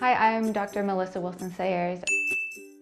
Hi, I'm Dr. Melissa Wilson Sayres.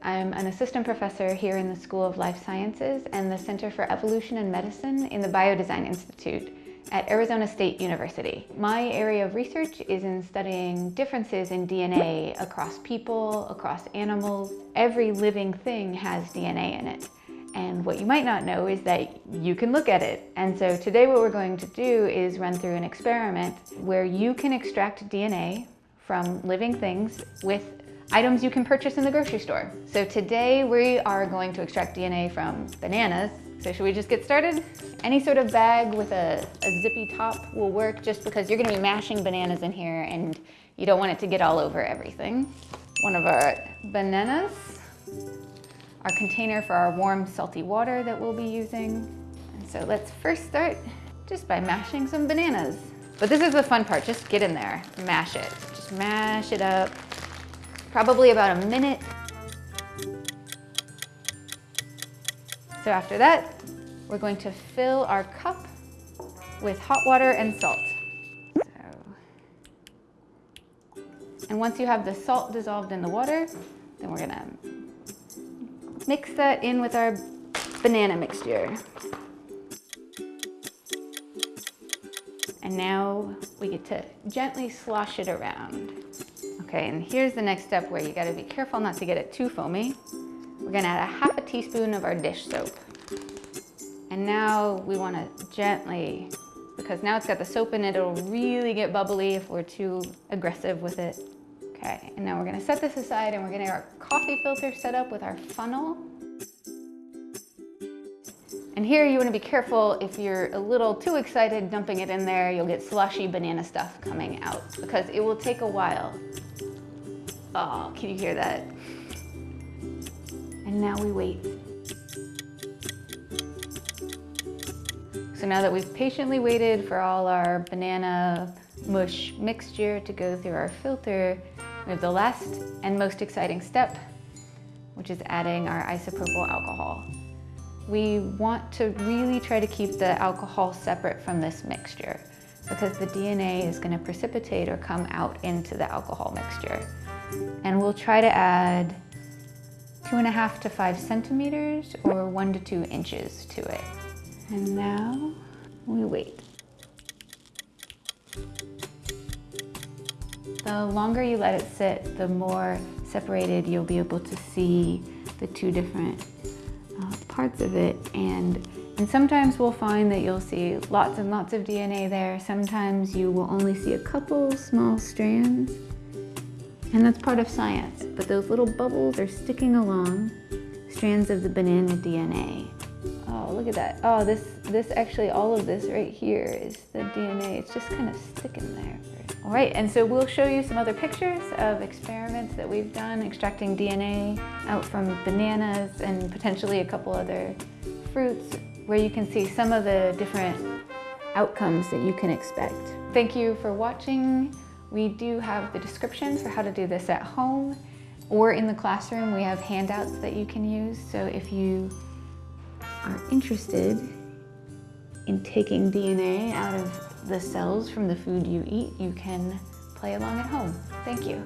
I'm an assistant professor here in the School of Life Sciences and the Center for Evolution and Medicine in the Biodesign Institute at Arizona State University. My area of research is in studying differences in DNA across people, across animals. Every living thing has DNA in it. And what you might not know is that you can look at it. And so today what we're going to do is run through an experiment where you can extract DNA from living things with items you can purchase in the grocery store. So today we are going to extract DNA from bananas. So should we just get started? Any sort of bag with a, a zippy top will work just because you're gonna be mashing bananas in here and you don't want it to get all over everything. One of our bananas, our container for our warm salty water that we'll be using. And so let's first start just by mashing some bananas. But this is the fun part, just get in there, mash it. Just mash it up, probably about a minute. So after that, we're going to fill our cup with hot water and salt. So, and once you have the salt dissolved in the water, then we're gonna mix that in with our banana mixture. And now we get to gently slosh it around. Okay, and here's the next step where you gotta be careful not to get it too foamy. We're gonna add a half a teaspoon of our dish soap. And now we wanna gently, because now it's got the soap in it, it'll really get bubbly if we're too aggressive with it. Okay, and now we're gonna set this aside and we're gonna get our coffee filter set up with our funnel. And here you wanna be careful if you're a little too excited dumping it in there, you'll get slushy banana stuff coming out because it will take a while. Oh, can you hear that? And now we wait. So now that we've patiently waited for all our banana mush mixture to go through our filter, we have the last and most exciting step, which is adding our isopropyl alcohol we want to really try to keep the alcohol separate from this mixture because the DNA is going to precipitate or come out into the alcohol mixture. And we'll try to add two and a half to five centimeters or one to two inches to it. And now we wait. The longer you let it sit, the more separated you'll be able to see the two different Uh, parts of it and and sometimes we'll find that you'll see lots and lots of DNA there. Sometimes you will only see a couple small strands. And that's part of science. But those little bubbles are sticking along strands of the banana DNA. Oh, look at that. Oh, this, this actually, all of this right here is the DNA. It's just kind of sticking there. All right, and so we'll show you some other pictures of experiments that we've done extracting DNA out from bananas and potentially a couple other fruits where you can see some of the different outcomes that you can expect. Thank you for watching. We do have the description for how to do this at home or in the classroom. We have handouts that you can use. So if you are interested in taking DNA out of the cells from the food you eat, you can play along at home. Thank you.